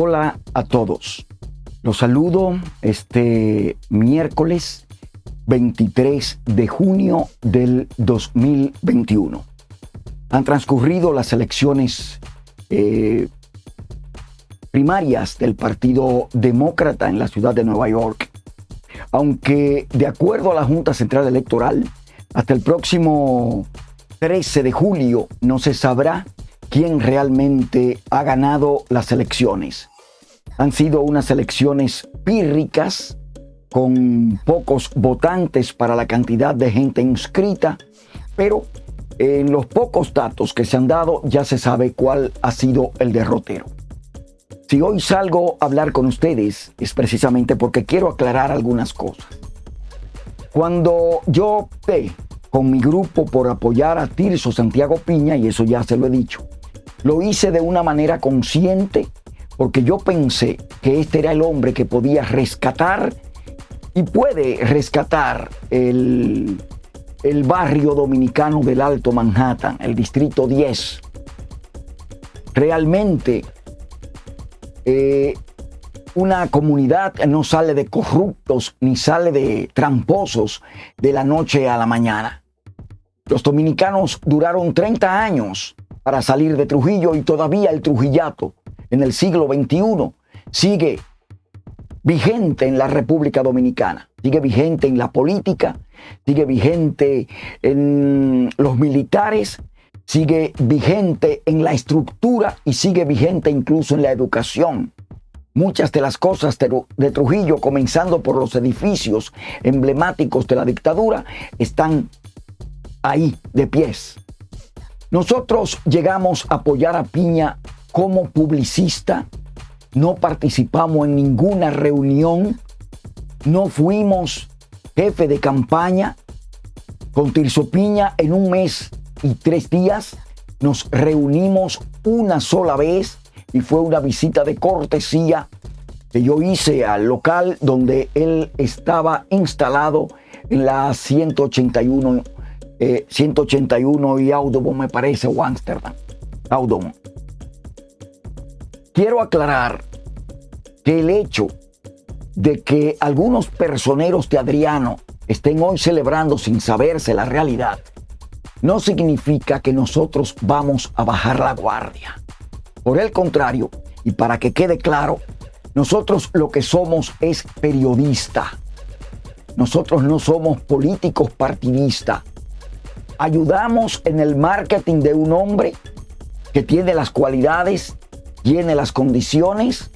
Hola a todos. Los saludo este miércoles 23 de junio del 2021. Han transcurrido las elecciones eh, primarias del Partido Demócrata en la ciudad de Nueva York. Aunque de acuerdo a la Junta Central Electoral, hasta el próximo 13 de julio no se sabrá quién realmente ha ganado las elecciones. Han sido unas elecciones pírricas, con pocos votantes para la cantidad de gente inscrita, pero en los pocos datos que se han dado ya se sabe cuál ha sido el derrotero. Si hoy salgo a hablar con ustedes es precisamente porque quiero aclarar algunas cosas. Cuando yo opté con mi grupo por apoyar a Tirso Santiago Piña, y eso ya se lo he dicho, lo hice de una manera consciente porque yo pensé que este era el hombre que podía rescatar y puede rescatar el, el barrio dominicano del Alto Manhattan, el Distrito 10. Realmente eh, una comunidad no sale de corruptos ni sale de tramposos de la noche a la mañana. Los dominicanos duraron 30 años para salir de Trujillo y todavía el Trujillato en el siglo XXI sigue vigente en la República Dominicana, sigue vigente en la política, sigue vigente en los militares, sigue vigente en la estructura y sigue vigente incluso en la educación. Muchas de las cosas de Trujillo, comenzando por los edificios emblemáticos de la dictadura, están ahí de pies. Nosotros llegamos a apoyar a Piña como publicista, no participamos en ninguna reunión, no fuimos jefe de campaña. Con Tirso Piña en un mes y tres días nos reunimos una sola vez y fue una visita de cortesía que yo hice al local donde él estaba instalado en la 181 181 eh, y Audubon, me parece, o Amsterdam. Audubon. Quiero aclarar que el hecho de que algunos personeros de Adriano estén hoy celebrando sin saberse la realidad, no significa que nosotros vamos a bajar la guardia. Por el contrario, y para que quede claro, nosotros lo que somos es periodista. Nosotros no somos políticos partidistas ayudamos en el marketing de un hombre que tiene las cualidades, tiene las condiciones,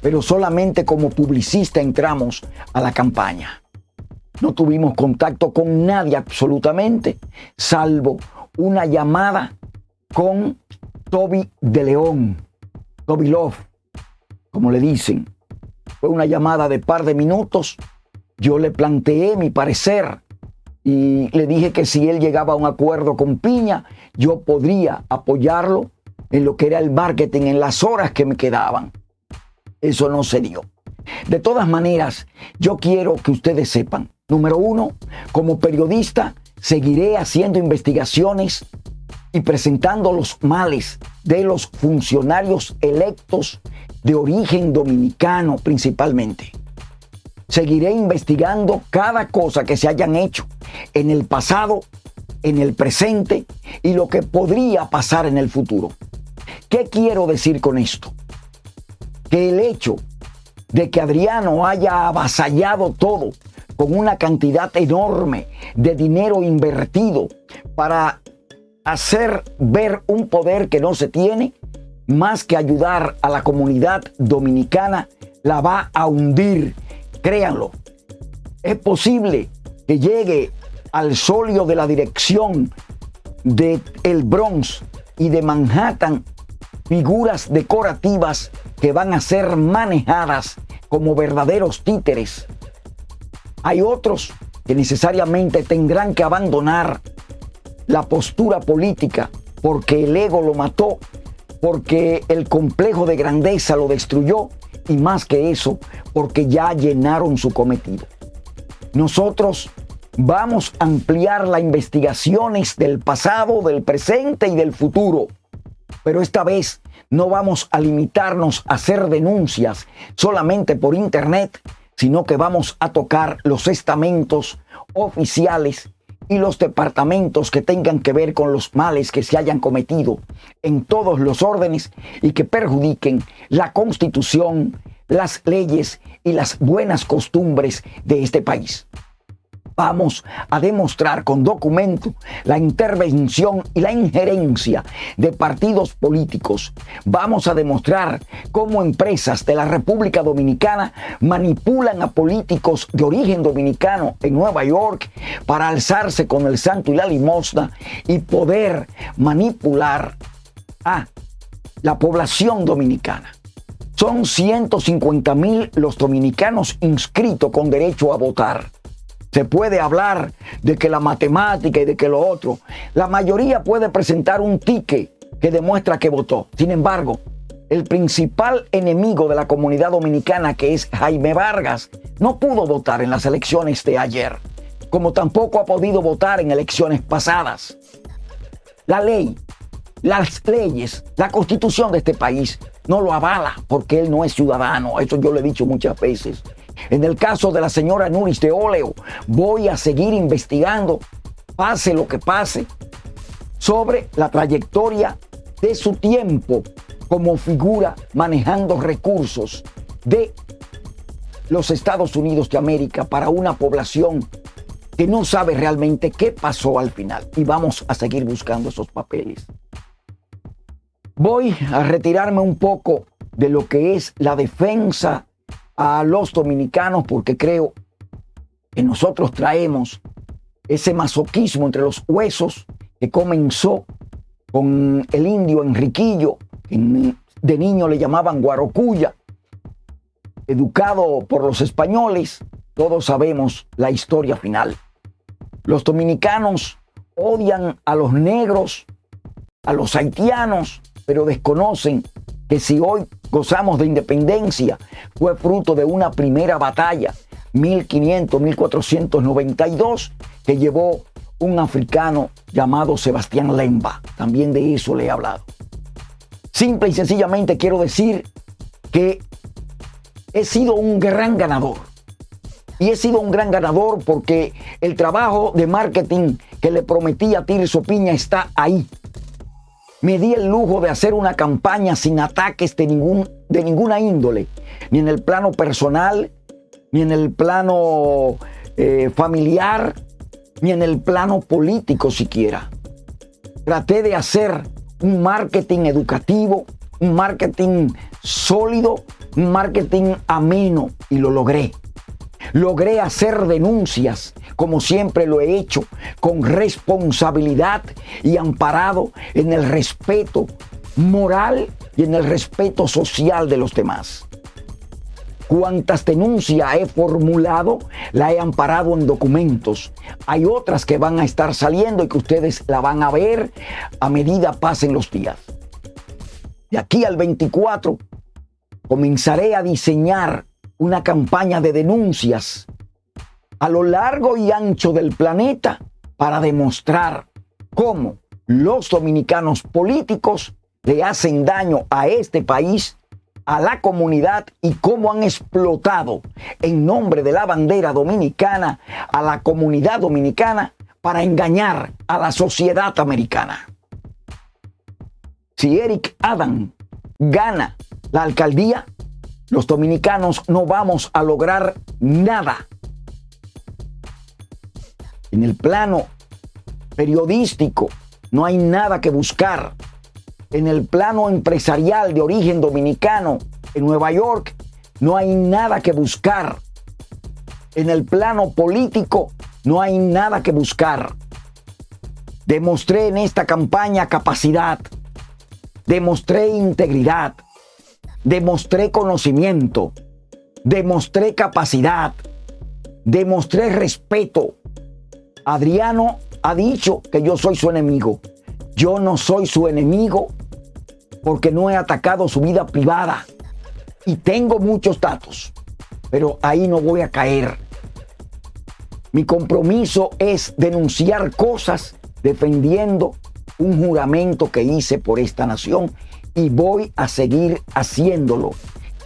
pero solamente como publicista entramos a la campaña. No tuvimos contacto con nadie absolutamente, salvo una llamada con Toby de León, Toby Love, como le dicen. Fue una llamada de par de minutos. Yo le planteé mi parecer y le dije que si él llegaba a un acuerdo con Piña, yo podría apoyarlo en lo que era el marketing en las horas que me quedaban. Eso no se dio. De todas maneras, yo quiero que ustedes sepan, número uno, como periodista, seguiré haciendo investigaciones y presentando los males de los funcionarios electos de origen dominicano principalmente. Seguiré investigando cada cosa que se hayan hecho en el pasado, en el presente y lo que podría pasar en el futuro. ¿Qué quiero decir con esto? Que el hecho de que Adriano haya avasallado todo con una cantidad enorme de dinero invertido para hacer ver un poder que no se tiene, más que ayudar a la comunidad dominicana, la va a hundir. Créanlo. Es posible que llegue al solio de la dirección de el Bronx y de Manhattan figuras decorativas que van a ser manejadas como verdaderos títeres. Hay otros que necesariamente tendrán que abandonar la postura política porque el ego lo mató, porque el complejo de grandeza lo destruyó y más que eso, porque ya llenaron su cometido. Nosotros Vamos a ampliar las investigaciones del pasado, del presente y del futuro. Pero esta vez no vamos a limitarnos a hacer denuncias solamente por Internet, sino que vamos a tocar los estamentos oficiales y los departamentos que tengan que ver con los males que se hayan cometido en todos los órdenes y que perjudiquen la constitución, las leyes y las buenas costumbres de este país. Vamos a demostrar con documento la intervención y la injerencia de partidos políticos. Vamos a demostrar cómo empresas de la República Dominicana manipulan a políticos de origen dominicano en Nueva York para alzarse con el santo y la limosna y poder manipular a la población dominicana. Son 150 mil los dominicanos inscritos con derecho a votar. Se puede hablar de que la matemática y de que lo otro. La mayoría puede presentar un ticket que demuestra que votó. Sin embargo, el principal enemigo de la comunidad dominicana, que es Jaime Vargas, no pudo votar en las elecciones de ayer, como tampoco ha podido votar en elecciones pasadas. La ley, las leyes, la constitución de este país no lo avala porque él no es ciudadano. Eso yo lo he dicho muchas veces. En el caso de la señora Nuris de Oleo, voy a seguir investigando, pase lo que pase, sobre la trayectoria de su tiempo como figura manejando recursos de los Estados Unidos de América para una población que no sabe realmente qué pasó al final. Y vamos a seguir buscando esos papeles. Voy a retirarme un poco de lo que es la defensa a los dominicanos porque creo que nosotros traemos ese masoquismo entre los huesos que comenzó con el indio Enriquillo, de niño le llamaban Guarocuya, educado por los españoles, todos sabemos la historia final. Los dominicanos odian a los negros, a los haitianos, pero desconocen que si hoy gozamos de independencia fue fruto de una primera batalla, 1500-1492, que llevó un africano llamado Sebastián Lemba. También de eso le he hablado. Simple y sencillamente quiero decir que he sido un gran ganador. Y he sido un gran ganador porque el trabajo de marketing que le prometí a Tirso Piña está ahí me di el lujo de hacer una campaña sin ataques de, ningún, de ninguna índole, ni en el plano personal, ni en el plano eh, familiar, ni en el plano político siquiera. Traté de hacer un marketing educativo, un marketing sólido, un marketing ameno y lo logré. Logré hacer denuncias, como siempre lo he hecho, con responsabilidad y amparado en el respeto moral y en el respeto social de los demás. Cuantas denuncias he formulado, la he amparado en documentos. Hay otras que van a estar saliendo y que ustedes la van a ver a medida pasen los días. De aquí al 24 comenzaré a diseñar una campaña de denuncias a lo largo y ancho del planeta para demostrar cómo los dominicanos políticos le hacen daño a este país, a la comunidad y cómo han explotado en nombre de la bandera dominicana a la comunidad dominicana para engañar a la sociedad americana. Si Eric Adam gana la alcaldía, los dominicanos no vamos a lograr nada. En el plano periodístico no hay nada que buscar. En el plano empresarial de origen dominicano en Nueva York no hay nada que buscar. En el plano político no hay nada que buscar. Demostré en esta campaña capacidad. Demostré integridad demostré conocimiento, demostré capacidad, demostré respeto. Adriano ha dicho que yo soy su enemigo. Yo no soy su enemigo porque no he atacado su vida privada y tengo muchos datos, pero ahí no voy a caer. Mi compromiso es denunciar cosas defendiendo un juramento que hice por esta nación y voy a seguir haciéndolo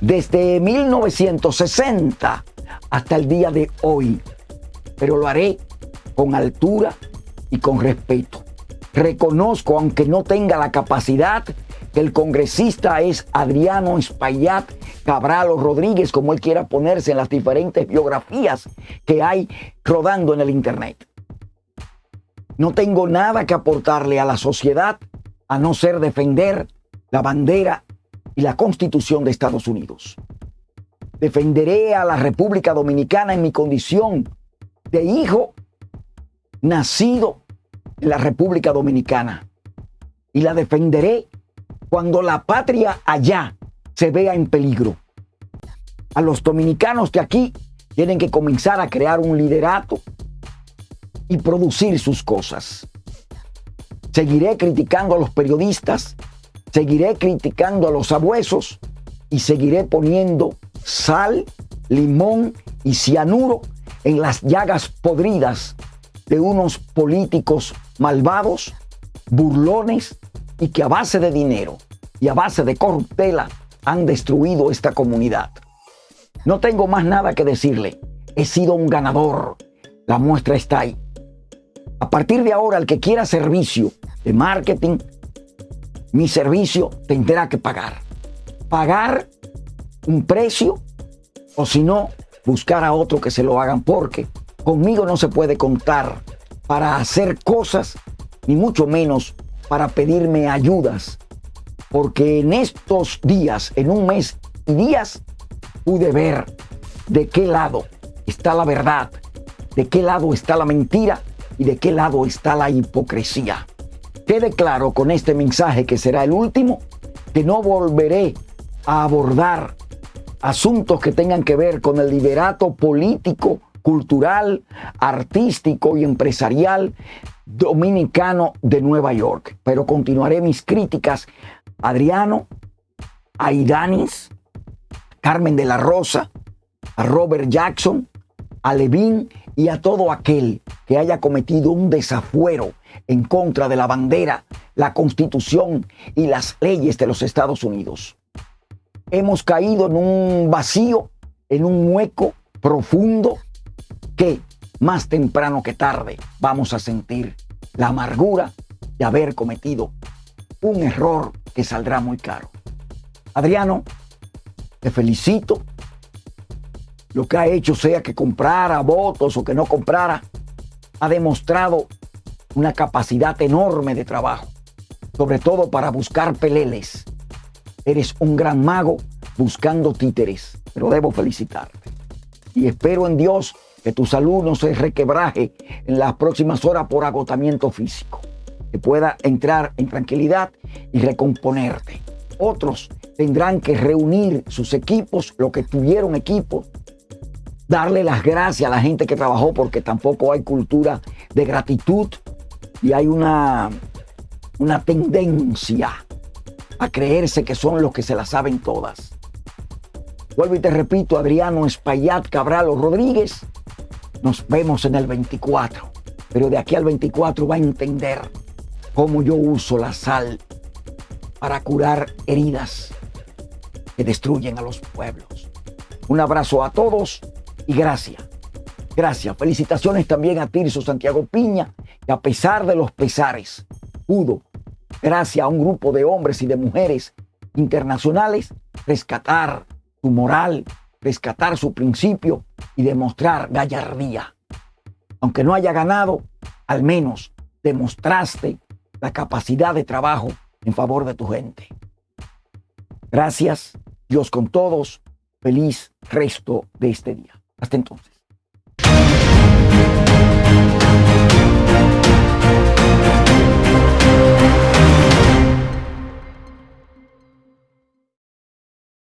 desde 1960 hasta el día de hoy. Pero lo haré con altura y con respeto. Reconozco, aunque no tenga la capacidad, que el congresista es Adriano Espaillat Cabral o Rodríguez, como él quiera ponerse en las diferentes biografías que hay rodando en el Internet. No tengo nada que aportarle a la sociedad a no ser defender la bandera y la constitución de Estados Unidos. Defenderé a la República Dominicana en mi condición de hijo nacido en la República Dominicana. Y la defenderé cuando la patria allá se vea en peligro. A los dominicanos que aquí tienen que comenzar a crear un liderato y producir sus cosas. Seguiré criticando a los periodistas, seguiré criticando a los abuesos y seguiré poniendo sal, limón y cianuro en las llagas podridas de unos políticos malvados, burlones y que a base de dinero y a base de corruptela han destruido esta comunidad. No tengo más nada que decirle. He sido un ganador. La muestra está ahí. A partir de ahora, el que quiera servicio de marketing, mi servicio tendrá que pagar. Pagar un precio o si no, buscar a otro que se lo hagan porque conmigo no se puede contar para hacer cosas, ni mucho menos para pedirme ayudas. Porque en estos días, en un mes y días, pude ver de qué lado está la verdad, de qué lado está la mentira y de qué lado está la hipocresía. Quede claro con este mensaje que será el último, que no volveré a abordar asuntos que tengan que ver con el liderato político, cultural, artístico y empresarial dominicano de Nueva York. Pero continuaré mis críticas a Adriano, a Idanis, Carmen de la Rosa, a Robert Jackson, a Levin y a todo aquel que haya cometido un desafuero en contra de la bandera, la constitución y las leyes de los Estados Unidos. Hemos caído en un vacío, en un hueco profundo que más temprano que tarde vamos a sentir la amargura de haber cometido un error que saldrá muy caro. Adriano, te felicito. Lo que ha hecho, sea que comprara votos o que no comprara, ha demostrado una capacidad enorme de trabajo, sobre todo para buscar peleles. Eres un gran mago buscando títeres, pero debo felicitarte. Y espero en Dios que tu salud no se requebraje en las próximas horas por agotamiento físico, que pueda entrar en tranquilidad y recomponerte. Otros tendrán que reunir sus equipos, lo que tuvieron equipos, darle las gracias a la gente que trabajó porque tampoco hay cultura de gratitud y hay una, una tendencia a creerse que son los que se la saben todas. Vuelvo y te repito, Adriano Espaillat Cabral o Rodríguez, nos vemos en el 24, pero de aquí al 24 va a entender cómo yo uso la sal para curar heridas que destruyen a los pueblos. Un abrazo a todos y gracias. Gracias. Felicitaciones también a Tirso Santiago Piña, que a pesar de los pesares, pudo, gracias a un grupo de hombres y de mujeres internacionales, rescatar su moral, rescatar su principio y demostrar gallardía. Aunque no haya ganado, al menos demostraste la capacidad de trabajo en favor de tu gente. Gracias, Dios con todos. Feliz resto de este día. Hasta entonces.